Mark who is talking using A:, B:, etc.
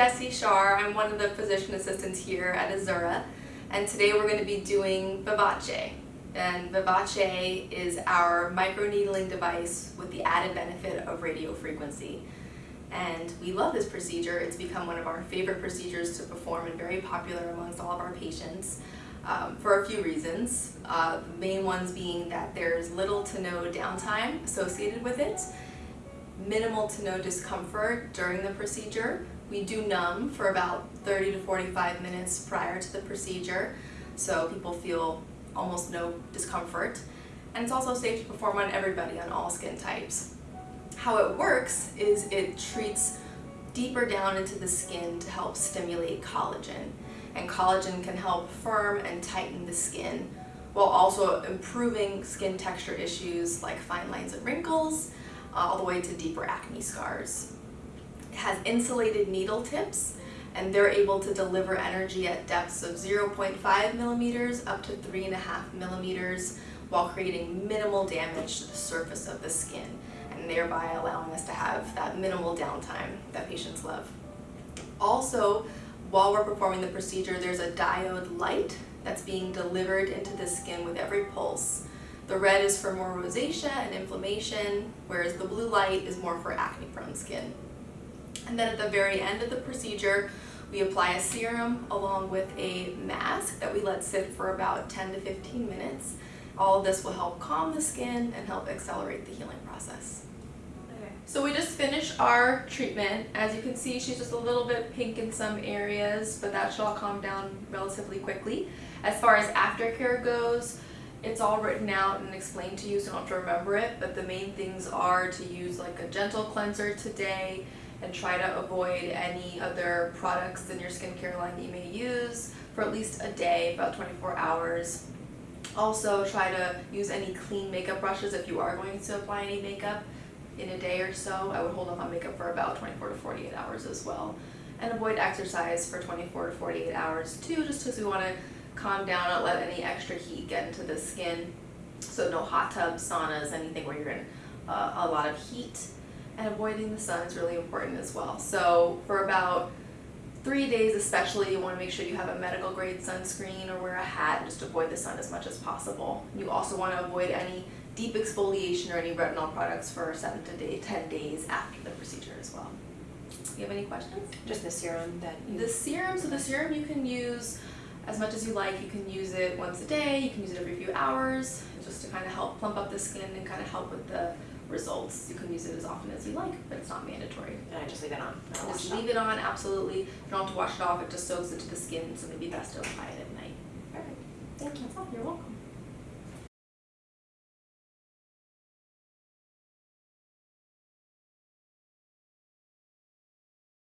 A: I'm one of the physician assistants here at Azura, and today we're going to be doing Vivace. And Vivace is our microneedling device with the added benefit of radio frequency. And we love this procedure. It's become one of our favorite procedures to perform and very popular amongst all of our patients um, for a few reasons. Uh, the main ones being that there's little to no downtime associated with it, minimal to no discomfort during the procedure. We do numb for about 30 to 45 minutes prior to the procedure, so people feel almost no discomfort. And it's also safe to perform on everybody on all skin types. How it works is it treats deeper down into the skin to help stimulate collagen. And collagen can help firm and tighten the skin while also improving skin texture issues like fine lines and wrinkles, all the way to deeper acne scars. Has insulated needle tips and they're able to deliver energy at depths of 0.5 millimeters up to 3.5 millimeters while creating minimal damage to the surface of the skin and thereby allowing us to have that minimal downtime that patients love. Also, while we're performing the procedure, there's a diode light that's being delivered into the skin with every pulse. The red is for more rosacea and inflammation, whereas the blue light is more for acne-prone skin. And then at the very end of the procedure, we apply a serum along with a mask that we let sit for about 10 to 15 minutes. All of this will help calm the skin and help accelerate the healing process. Okay. So we just finished our treatment. As you can see, she's just a little bit pink in some areas, but that should all calm down relatively quickly. As far as aftercare goes, it's all written out and explained to you so you don't have to remember it, but the main things are to use like a gentle cleanser today and try to avoid any other products in your skincare line that you may use for at least a day, about 24 hours. Also try to use any clean makeup brushes if you are going to apply any makeup in a day or so. I would hold off on makeup for about 24 to 48 hours as well. And avoid exercise for 24 to 48 hours too, just because we want to calm down, not let any extra heat get into the skin. So no hot tubs, saunas, anything where you're in uh, a lot of heat. And avoiding the sun is really important as well. So for about three days especially, you want to make sure you have a medical grade sunscreen or wear a hat and just avoid the sun as much as possible. You also want to avoid any deep exfoliation or any retinol products for 7 to day, 10 days after the procedure as well. Do you have any questions?
B: Just the serum that you...
A: The serum, so the serum you can use as much as you like. You can use it once a day, you can use it every few hours, just to kind of help plump up the skin and kind of help with the results. You can use it as often as you like, but it's not mandatory.
B: And I just leave it on?
A: Just leave it on, absolutely. You don't have to wash it off, it just soaks into the skin, so maybe best to apply it at night.
B: Perfect. Thank you.
A: You're welcome.